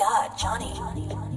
God, Johnny.